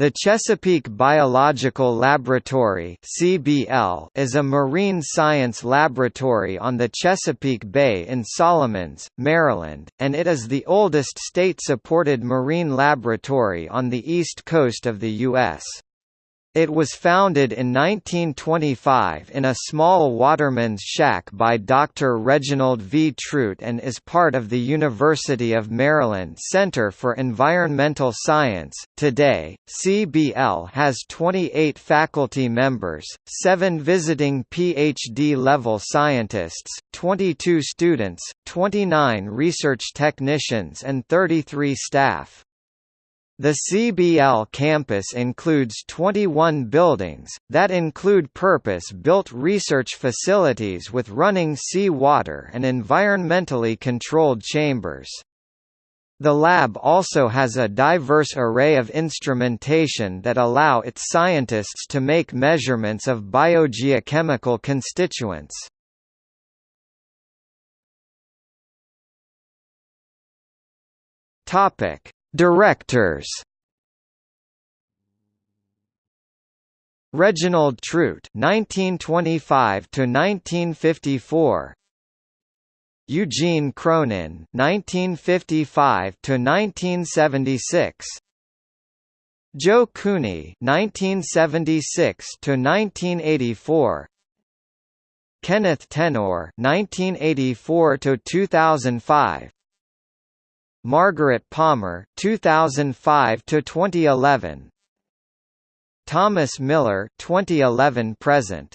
The Chesapeake Biological Laboratory (CBL) is a marine science laboratory on the Chesapeake Bay in Solomons, Maryland, and it is the oldest state-supported marine laboratory on the east coast of the U.S. It was founded in 1925 in a small waterman's shack by Dr. Reginald V. Truitt and is part of the University of Maryland Center for Environmental Science. Today, CBL has 28 faculty members, 7 visiting PhD level scientists, 22 students, 29 research technicians, and 33 staff. The CBL campus includes 21 buildings, that include purpose-built research facilities with running sea water and environmentally controlled chambers. The lab also has a diverse array of instrumentation that allow its scientists to make measurements of biogeochemical constituents. Topic: Directors. Reginald Truitt 1925 to 1954 Eugene Cronin 1955 to 1976 Joe Cooney 1976 to 1984 Kenneth Tenore 1984 to 2005 Margaret Palmer 2005 to 2011 Thomas Miller 2011 present.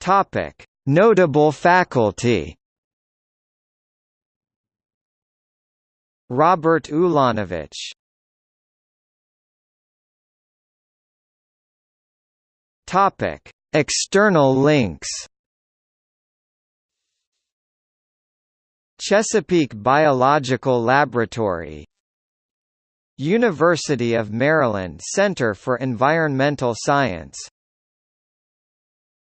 Topic Notable faculty. Robert Ulanowicz. Topic External links Chesapeake Biological Laboratory University of Maryland Center for Environmental Science